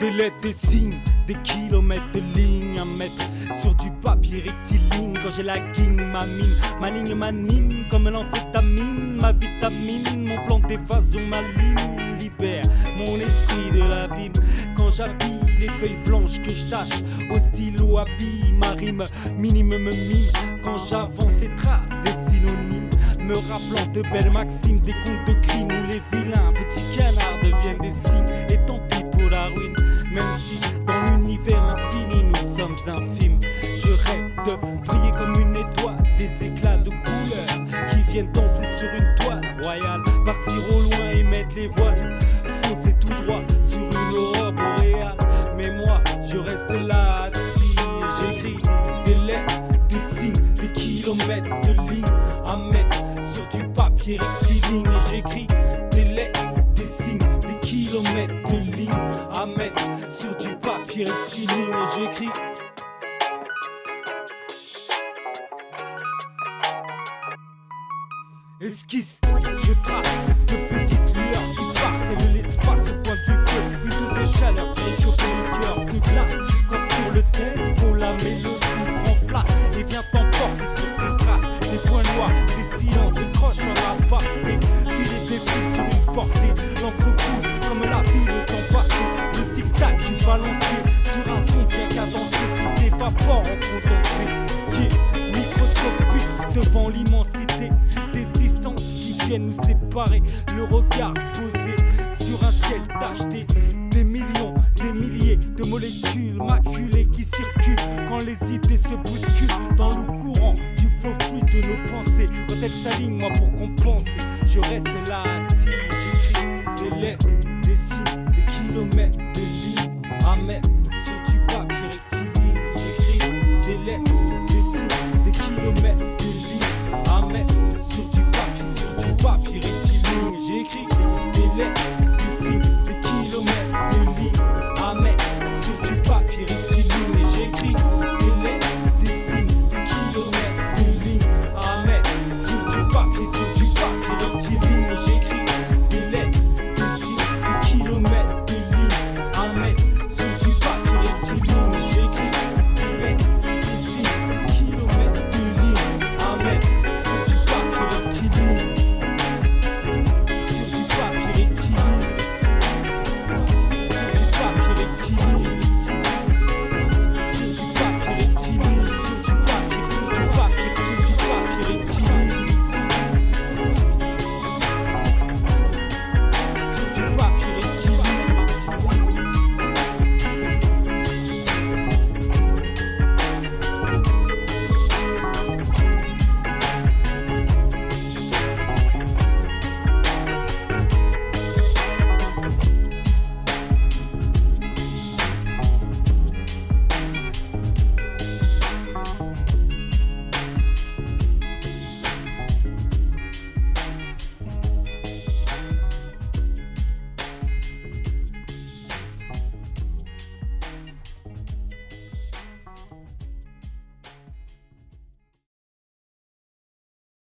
Des lettres, des signes, des kilomètres de lignes à mettre sur du papier rectiligne. Quand j'ai la guigne, ma mine, ma ligne m'anime comme l'amphétamine, ma vitamine, mon plan d'évasion, ma ligne libère mon esprit de l'abîme. Quand j'habille les feuilles blanches que je tâche au stylo habille, ma rime minime me mime. Quand j'avance et trace des synonymes, me rappelant de belles maximes, des contes de crimes où les vilains petits canards deviennent des signes. Même si dans l'univers infini nous sommes infimes. Je rêve de briller comme une étoile, des éclats de couleurs qui viennent danser sur une toile royale, partir au loin et mettre les voiles, foncer tout droit sur une aurore boréale. Mais moi, je reste là assis j'écris des lettres, des signes, des kilomètres kilomètres de à mettre sur du papier rectiligne. Et j'écris Esquisse, je trace de petites lueurs qui parcellent l'espace au point balancier sur un son bien cadencé qui s'évapore en condensé. Yeah, microscopique devant l'immensité des distances qui viennent nous séparer. Le regard posé sur un ciel tacheté. Des millions, des milliers de molécules maculées qui circulent quand les idées se bousculent dans le courant du faux fluide de nos pensées. Quand elles s'alignent, moi pour compenser, je reste là assis. J'écris des lettres, des signes, des kilomètres de lignes mettre sur du papier rectiligne. J'écris des lettres,